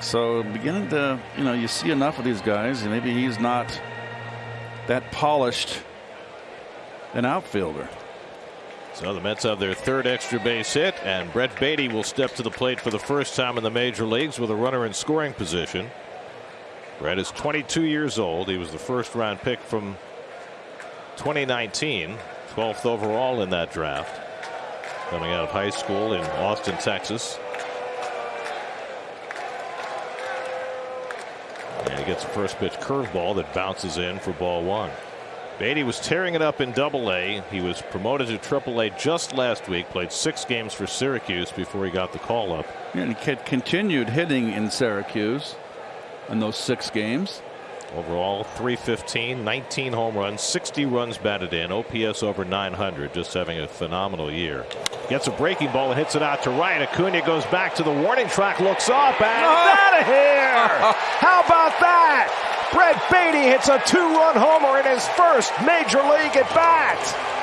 So beginning to, you know, you see enough of these guys, and maybe he's not that polished an outfielder. So the Mets have their third extra base hit, and Brett Baty will step to the plate for the first time in the major leagues with a runner in scoring position. Brett is 22 years old. He was the first round pick from 2019, 12th overall in that draft, coming out of high school in Austin, Texas. Gets a first pitch curveball that bounces in for ball one. Baty was tearing it up in double A. He was promoted to triple A just last week, played six games for Syracuse before he got the call up. And he continued hitting in Syracuse in those six games. Overall, 315, 19 home runs, 60 runs batted in, OPS over 900, just having a phenomenal year. Gets a breaking ball and hits it out to right. Acuna goes back to the warning track, looks up, and oh. out of here! How about that? Brett Baty hits a two-run homer in his first major league at bat.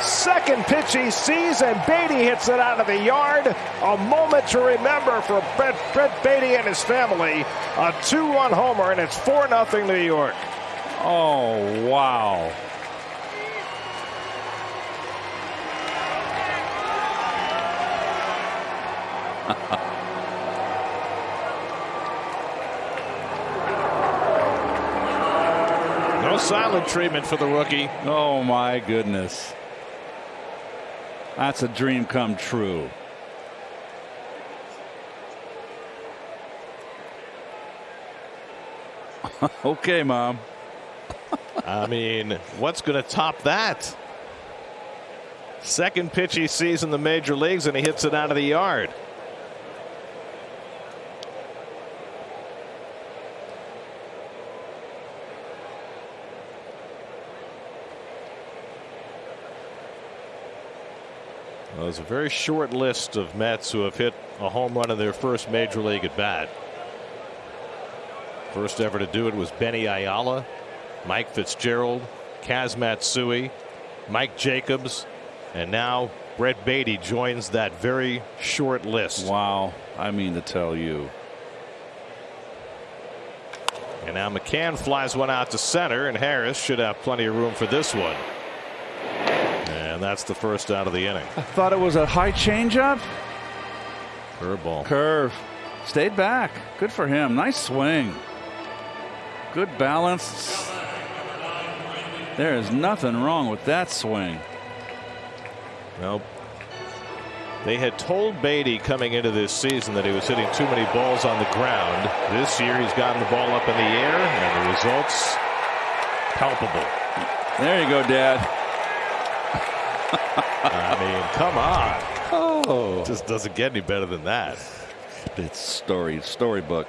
Second pitch he sees, and Baty hits it out of the yard. A moment to remember for Brett, Brett Baty and his family. A 2 1 homer, and it's 4 0 New York. Oh, wow. no silent treatment for the rookie. Oh, my goodness. That's a dream come true. okay, mom. I mean, what's going to top that? Second pitch he sees in the major leagues, and he hits it out of the yard. Well, there's a very short list of Mets who have hit a home run in their first major league at bat. First ever to do it was Benny Ayala, Mike Fitzgerald, Kaz Matsui, Mike Jacobs, and now Brett Baty joins that very short list. Wow. I mean to tell you. And now McCann flies one out to center, and Harris should have plenty of room for this one. And that's the first out of the inning. I thought it was a high changeup. Curveball. Curve. Stayed back. Good for him. Nice swing. Good balance. There is nothing wrong with that swing. Nope. They had told Baty coming into this season that he was hitting too many balls on the ground. This year he's gotten the ball up in the air and the results palpable. There you go, Dad. I mean, come on. Oh. Just doesn't get any better than that. It's story, storybook.